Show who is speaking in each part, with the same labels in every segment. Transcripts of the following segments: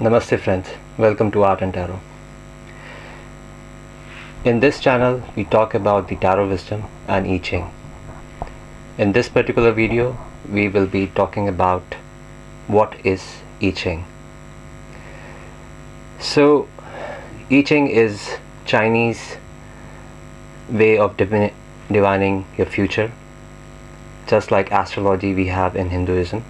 Speaker 1: Namaste friends, welcome to Art and Tarot. In this channel, we talk about the Tarot wisdom and I Ching. In this particular video, we will be talking about what is I Ching. So, I Ching is Chinese way of divin- divining your future, just like astrology we have in Hinduism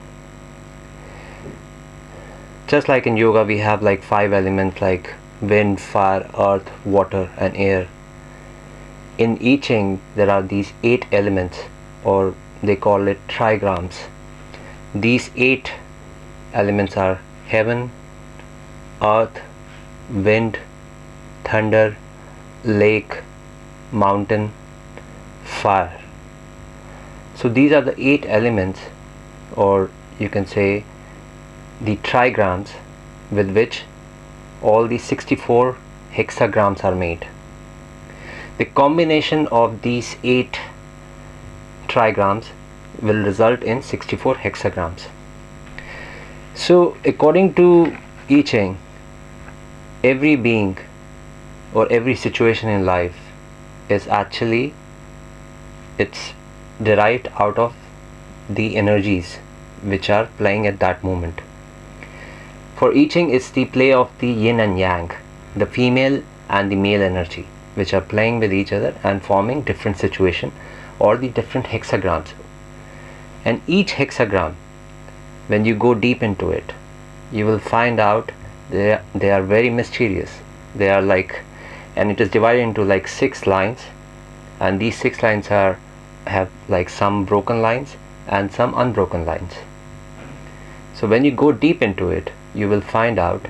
Speaker 1: just like in yoga we have like five elements like wind fire earth water and air. In I Ching there are these eight elements or they call it trigrams. These eight elements are heaven earth wind thunder lake mountain fire. So these are the eight elements or you can say the trigrams with which all the 64 hexagrams are made. The combination of these 8 trigrams will result in 64 hexagrams. So according to I Ching, every being or every situation in life is actually it's derived out of the energies which are playing at that moment for I Ching, it's the play of the yin and yang, the female and the male energy, which are playing with each other and forming different situation or the different hexagrams. And each hexagram, when you go deep into it, you will find out they they are very mysterious. They are like, and it is divided into like six lines, and these six lines are have like some broken lines and some unbroken lines. So when you go deep into it, you will find out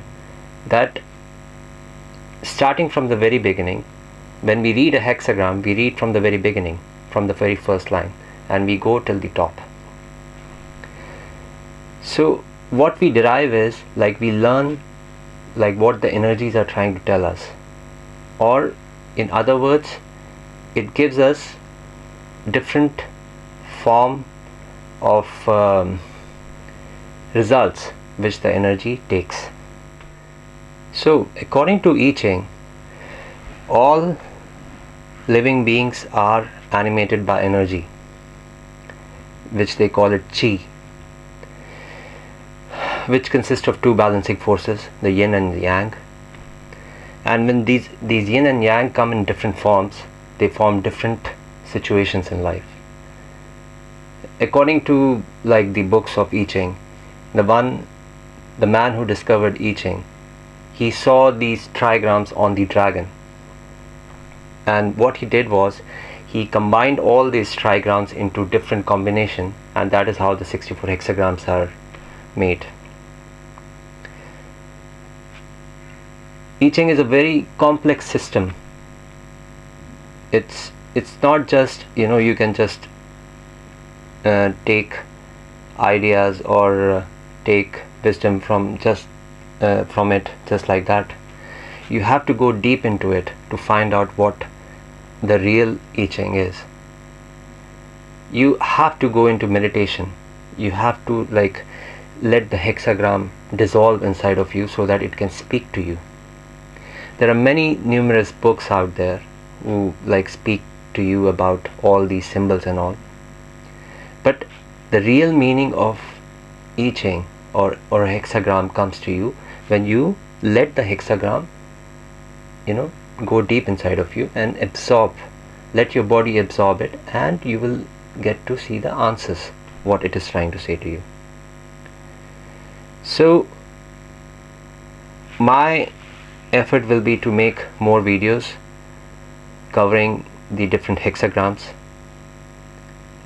Speaker 1: that starting from the very beginning when we read a hexagram we read from the very beginning from the very first line and we go till the top. So what we derive is like we learn like what the energies are trying to tell us. Or in other words it gives us different form of um, results which the energy takes. So, according to I Ching, all living beings are animated by energy, which they call it Chi, which consists of two balancing forces, the Yin and the Yang. And when these, these Yin and Yang come in different forms, they form different situations in life. According to like the books of I Ching, the one the man who discovered I Ching, he saw these trigrams on the dragon. And what he did was he combined all these trigrams into different combination and that is how the 64 hexagrams are made. I Ching is a very complex system. It's it's not just you know you can just uh, take ideas or uh, take wisdom from just uh, from it just like that. You have to go deep into it to find out what the real I Ching is. You have to go into meditation. You have to like let the hexagram dissolve inside of you so that it can speak to you. There are many numerous books out there who like speak to you about all these symbols and all. But the real meaning of I Ching or, or a hexagram comes to you when you let the hexagram you know go deep inside of you and absorb let your body absorb it and you will get to see the answers what it is trying to say to you. So my effort will be to make more videos covering the different hexagrams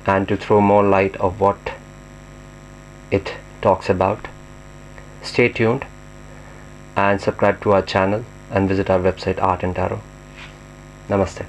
Speaker 1: and to throw more light of what it talks about. Stay tuned and subscribe to our channel and visit our website Art and Tarot. Namaste.